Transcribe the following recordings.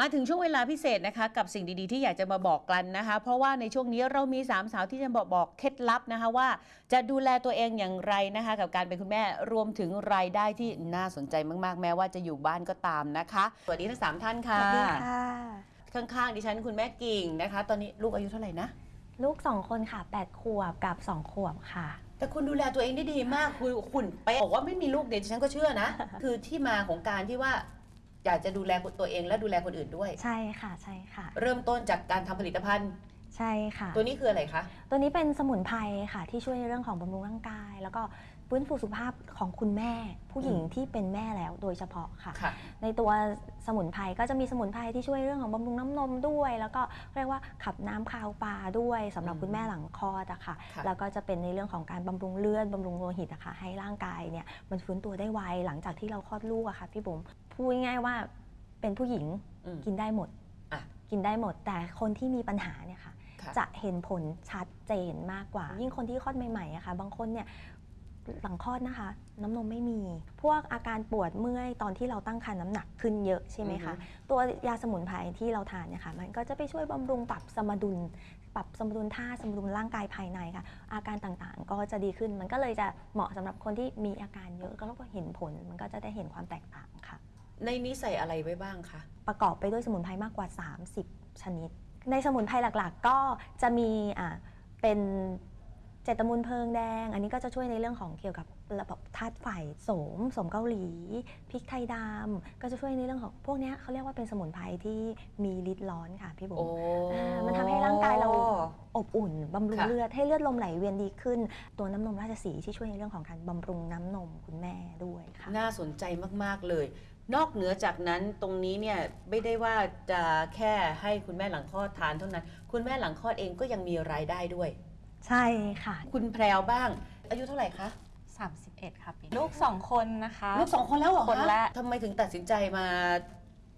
มาถึงช่วงเวลาพิเศษนะคะ กับสิ่งดีๆที่อยากจะมาบอกกันนะคะ เพราะว่าในช่วงนี้เรามีสามสาวที่จะบอกบอกเคล็ดลับนะคะว่าจะดูแลตัวเองอย่างไรนะคะ กับการเป็นคุณแม่รวมถึงรายได้ที่น่าสนใจมาก ๆ แม้ว่าจะอยู่บ้านก็ตามนะคะสวัสดีทั้งสามท่านสค่ะวัสดีค่ะข้างๆดิฉันคุณแม่กิ่งนะคะ ตอนนี้ลูกอายุเท่าไหร่นะลูกสองคนค่ะ8ขวบกับ2ขวบค่ะแต่คุณดูแลตัวเองได้ดีมากคุณคุณไปะบอกว่าไม่มีลูกเด็กฉันก็เชื่อนะ คือที่มาของการที่ว่า อยากจะดูแลตัวเองและดูแลคนอื่นด้วย ใช่ค่ะใช่ค่ะ เริ่มต้นจากการทำผลิตภัณฑ์ ใช่ค่ะ ตัวนี้คืออะไรคะ ตัวนี้เป็นสมุนไพรค่ะ ที่ช่วยในเรื่องของบำรุงร่างกาย แล้วก็ฟื้นฟูสุขภาพของคุณแม่ ผู้หญิงอืมที่เป็นแม่แล้วโดยเฉพาะค่ะ ค่ะ ในตัวสมุนไพรก็จะมีสมุนไพรที่ช่วยเรื่องของบำรุงน้ำนมด้วย แล้วก็เรียกว่าขับน้ำคาวปลาด้วยสำหรับอืมคุณแม่หลังคลอดอะค่ะ ค่ะ แล้วก็จะเป็นในเรื่องของการบำรุงเลือดบำรุงโลหิตอะค่ะให้ร่างกายเนี่ยมันฟื้นตัวได้ไวหลังจากที่เราคลอดลูกอะค่ะพี่บุ๋มพูดง่ายๆว่าเป็นผู้หญิงอืม กินได้หมดอะ กินได้หมด แต่คนที่มีปัญหาเนี่ยค่ะ ค่ะ จะเห็นผลชัดเจนมากกว่า ยิ่งคนที่คลอดใหม่ๆอะค่ะ บางคนเนี่ยหลังคลอดนะคะ น้ำนมไม่มี พวกอาการปวดเมื่อยตอนที่เราตั้งครรภ์น้ำหนักขึ้นเยอะใช่ไหมคะ ตัวยาสมุนไพรที่เราทานเนี่ยค่ะ มันก็จะไปช่วยบำรุงปรับสมดุล ปรับสมดุลท่าสมดุลร่างกายภายในค่ะ อาการต่างๆ ก็จะดีขึ้น มันก็เลยจะเหมาะสำหรับคนที่มีอาการเยอะก็แล้วก็เห็นผล มันก็จะได้เห็นความแตกต่างค่ะ ในนี้ใส่อะไรไว้บ้างคะ ประกอบไปด้วยสมุนไพรมากกว่า 30 ชนิด ในสมุนไพรหลักๆ ก็จะมีอ่าเป็นเจตมูลเพลิงแดง อันนี้ก็จะช่วยในเรื่องของเกี่ยวกับระบบธาตุไฟโสมโสมเกาหลีพริกไทยดำก็จะช่วยในเรื่องของพวกเนี้ยเขาเรียกว่าเป็นสมุนไพรที่มีฤทธิ์ร้อนค่ะพี่บุ๋มอ่ามันทำให้ร่างกายเราอบอุ่นบำรุงค่ะ เลือดให้เลือดลมไหลเวียนดีขึ้น ตัวน้ำนมราชสีห์ที่ช่วยในเรื่องของการบำรุงน้ำนมคุณแม่ด้วยค่ะ น่าสนใจมาก ๆ เลย นอกเหนือจากนั้นตรงนี้เนี่ยไม่ได้ว่าจะแค่ให้คุณแม่หลังคลอดทานเท่านั้น คุณแม่หลังคลอดเองก็ยังมีรายได้ด้วย ใช่ค่ะ คุณแพรวบ้าง อายุเท่าไหร่คะ31 ค่ะปีลูก 2 คนนะคะลูกสองคนแล้วเหรอคนละทำไมถึงตัดสินใจมา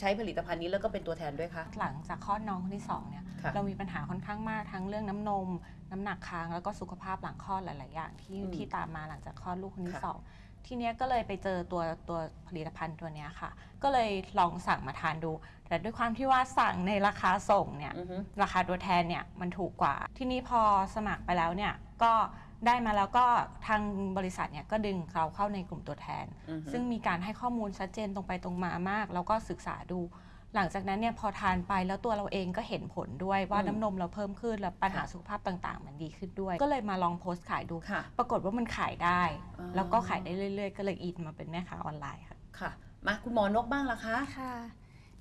ใช้ผลิตภัณฑ์นี้แล้วก็เป็นตัวแทนด้วยคะ หลังจากคลอดน้องคนที่2เนี่ยค่ะเรามีปัญหาค่อนข้างมากทั้งเรื่องน้ำนม น้ำหนักค้างแล้วก็สุขภาพหลังคลอดหลาย ๆ อย่างที่อืมที่ตามมาหลังจากคลอดลูกคนที่ค่ะ สอง ทีเนี้ยก็เลยไปเจอตัวตัวผลิตภัณฑ์ตัวเนี้ยค่ะ ก็เลยลองสั่งมาทานดู แต่ด้วยความที่ว่าสั่งในราคาส่งเนี่ย อือฮึ ราคาตัวแทนเนี่ยมันถูกกว่า ทีนี้พอสมัครไปแล้วเนี่ยก็ได้มาแล้วก็ทางบริษัทเนี่ยก็ดึงเราเข้าในกลุ่มตัวแทน อือฮึ ซึ่งมีการให้ข้อมูลชัดเจนตรงไปตรงมามาก แล้วก็ศึกษาดู หลังจากนั้นเนี่ยพอทานไปแล้วตัวเราเองก็เห็นผลด้วยว่าอืมน้ำนมเราเพิ่มขึ้นแล้วปัญหาค่ะสุขภาพต่างๆ มันดีขึ้นด้วย ก็เลยมาลองโพสต์ขายดู ค่ะปรากฏว่ามันขายได้ อ๋อ แล้วก็ขายได้เรื่อยๆ ก็เลยอินมาเป็นแม่ค้าออนไลน์ค่ะ ค่ะ มาคุณหมอนกบ้างล่ะคะ ค่ะ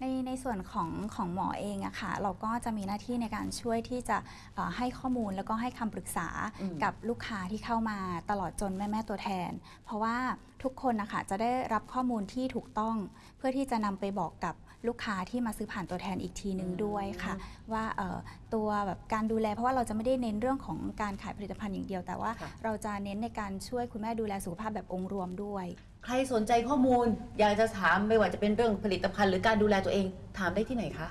ในในส่วนของของหมอเองอะค่ะเราก็จะมีหน้าที่ในการช่วยที่จะเอ่อให้ข้อมูลแล้วก็ให้คำปรึกษาอืมกับลูกค้าที่เข้ามาตลอดจนแม่แม่ตัวแทน เพราะว่าทุกคนนะคะจะได้รับข้อมูลที่ถูกต้อง เพื่อที่จะนำไปบอกกับลูกค้าที่มาซื้อผ่านตัวแทนอีกทีหนึ่งด้วยค่ะ ว่าเอ่อตัวแบบการดูแล เพราะว่าเราจะไม่ได้เน้นเรื่องของการขายผลิตภัณฑ์อย่างเดียว แต่ว่าค่ะเราจะเน้นในการช่วยคุณแม่ดูแลสุขภาพแบบองค์รวมด้วย ใครสนใจข้อมูล อยากจะถามไม่ว่าจะเป็นเรื่องผลิตภัณฑ์หรือการดูแลตัวเอง ถามได้ที่ไหนคะ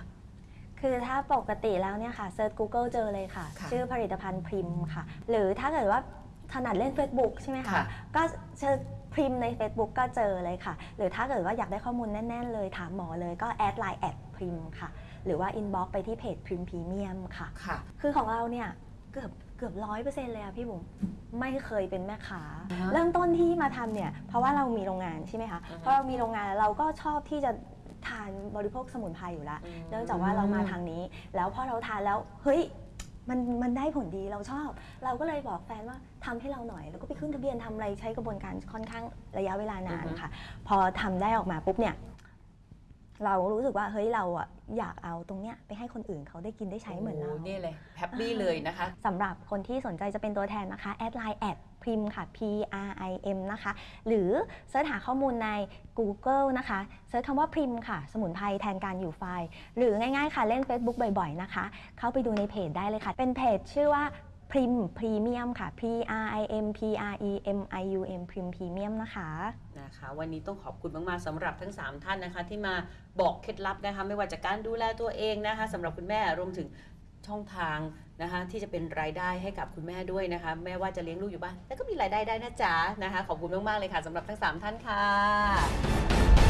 คือถ้าปกติแล้วเนี่ยค่ะเซิร์ช Google เจอเลยค่ะ ค่ะชื่อผลิตภัณฑ์พริมค่ะ หรือถ้าเกิดว่าถนัดเล่น Facebook ใช่ไหมคะค่ะก็เชิญพริมใน Facebook ก็เจอเลยค่ะ หรือถ้าเกิดว่าอยากได้ข้อมูลแน่น ๆ เลยถามหมอเลยก็ add ไลน์ at พริมค่ะ หรือว่า inbox ไปที่เพจพริมพรีเมียมค่ะ ค่ะ คือของเราเนี่ยเกือบ เกือบร้อยเปอร์เซ็นต์เลยอะพี่บุ๋มไม่เคยเป็นแม่ค้าอ่าฮะเริ่มต้นที่มาทำเนี่ย เพราะว่าเรามีโรงงานใช่ไหมคะอือฮึเพราะเรามีโรงงานเราก็ชอบที่จะทานบริโภคสมุนไพรอยู่แล้วอืมเนื่องจากว่าเรามาทางนี้ แล้วพอเราทานแล้วเฮ้ยมันมันได้ผลดีเราชอบ เราก็เลยบอกแฟนว่าทำให้เราหน่อย แล้วก็ไปขึ้นทะเบียนทำอะไรใช้กระบวนการค่อนข้างระยะเวลานานอือฮึค่ะ พอทำได้ออกมาปุ๊บเนี่ย เรารู้สึกว่าเฮ้ยเราอะอยากเอาตรงเนี้ยไปให้คนอื่นเขาได้กินได้ใช้เหมือนเราโนี่เลย happy เลยนะคะสำหรับคนที่สนใจจะเป็นตัวแทนนะคะ add ไลน์ at พริมค่ะ P R I M นะคะ หรือ search หาข้อมูลใน Google นะคะเสิร์ชคำว่าพิมพ์ค่ะ สมุนไพรแทนการอยู่ไฟล์ หรือง่ายๆค่ะเล่น Facebook บ่อยๆนะคะ เข้าไปดูในเพจได้เลยค่ะ เป็นเพจชื่อว่า พริมพรีเมียมค่ะ P R I M P R E M I U M พริมพรีเมียมนะคะนะคะ วันนี้ต้องขอบคุณมาก ๆสำหรับทั้ง 3 ท่านนะคะ ที่มาบอกเคล็ดลับนะคะ ไม่ว่าจากการดูแลตัวเองนะคะสำหรับคุณแม่รวมถึงช่องทางนะคะที่จะเป็นรายได้ให้กับคุณแม่ด้วยนะคะ แม่ว่าจะเลี้ยงลูกอยู่บ้านแต่ก็มีรายได้ได้นะจ๊ะนะคะ ขอบคุณมาก ๆ เลยค่ะสำหรับทั้ง 3 ท่านค่ะ